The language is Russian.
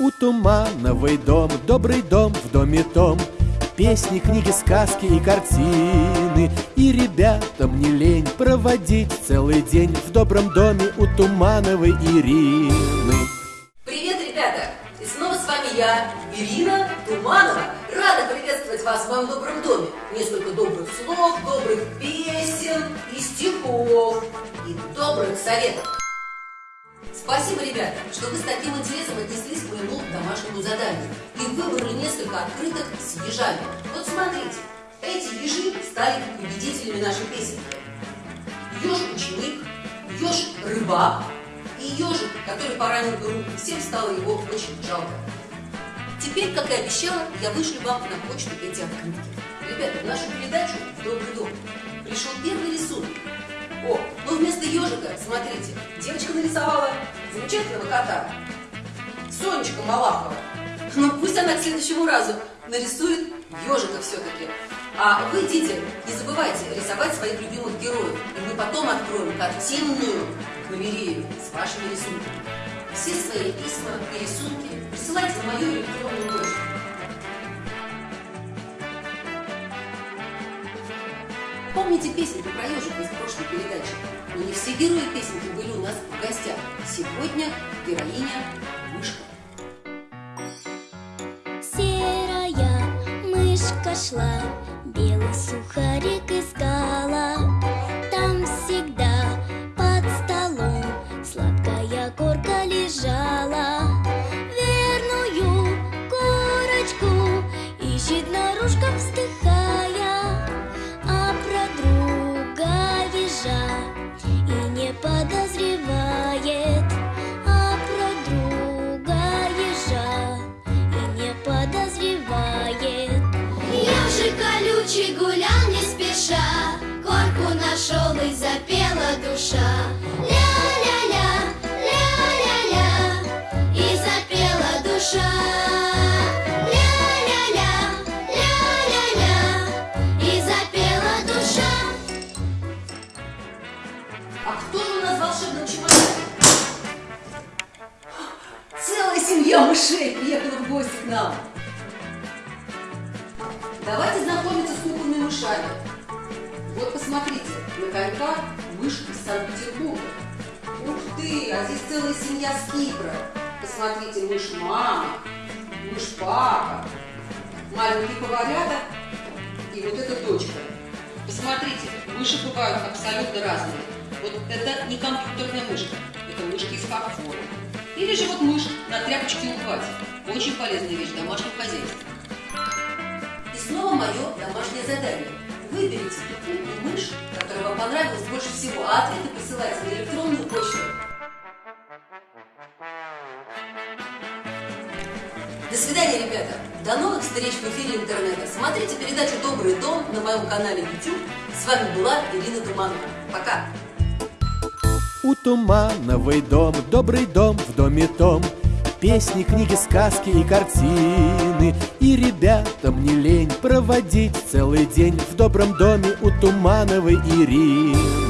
У Тумановой дом, добрый дом в доме том. Песни, книги, сказки и картины. И ребятам не лень проводить целый день В добром доме у Тумановой Ирины. Привет, ребята! И снова с вами я, Ирина Туманова. Рада приветствовать вас в моем добром доме. Несколько добрых слов, добрых песен и стихов И добрых советов Спасибо, ребята, что вы с таким интересом отнеслись к моему домашнему заданию и выбрали несколько открыток с ежами. Вот смотрите, эти ежи стали победителями нашей песенки. Еж-ученик, еж-рыбак и ежик, который поранил руку. Всем стало его очень жалко. Теперь, как и обещала, я вышлю вам на почту эти открытки. Ребята, в нашу передачу «Добрый дом» пришел первый рисунок. Смотрите, девочка нарисовала замечательного кота. Сонечка Малахова. Ну пусть она к следующему разу нарисует ежика все-таки. А вы, дети, не забывайте рисовать своих любимых героев. И мы потом откроем картинную галерею с вашими рисунками. Все свои письма и рисунки присылайте в мою электронную Помните песенку про ежика из прошлой передачи? Но не все герои песенки были у нас в гостях. Сегодня героиня мышка. Серая мышка шла, белый сухарик искала. Там всегда под столом сладкая корка лежала. Колючий гулял не спеша, Корку нашел и запела душа. Ля-ля-ля, ля-ля-ля, и запела душа. Ля-ля-ля, ля-ля-ля, и запела душа. А кто же у нас в волшебном чемодане? Целая семья мышей приехала в гости к нам. Давайте знакомиться с кукольными мышами. Вот посмотрите, на коньках мышь из Санкт-Петербурга. Ух ты, а здесь целая семья с Кипра. Посмотрите, мышь мама, мышь папа, маленькие поварята и вот эта дочка. Посмотрите, мыши бывают абсолютно разные. Вот это не компьютерная мышка, это мышки из фарфора. Или же вот мышь на тряпочке убывать. Очень полезная вещь в домашнем хозяйстве. Снова мое домашнее задание. Выберите ту куклу мышь, которая вам понравилась больше всего, а ответы присылайте на электронную почту. До свидания, ребята! До новых встреч в эфире интернета. Смотрите передачу «Добрый дом» на моем канале YouTube. С вами была Ирина Туманова. Пока! У Тумановой дом, добрый дом в доме том Песни, книги, сказки и картины И ребятам не лень проводить целый день В добром доме у Тумановой Ирины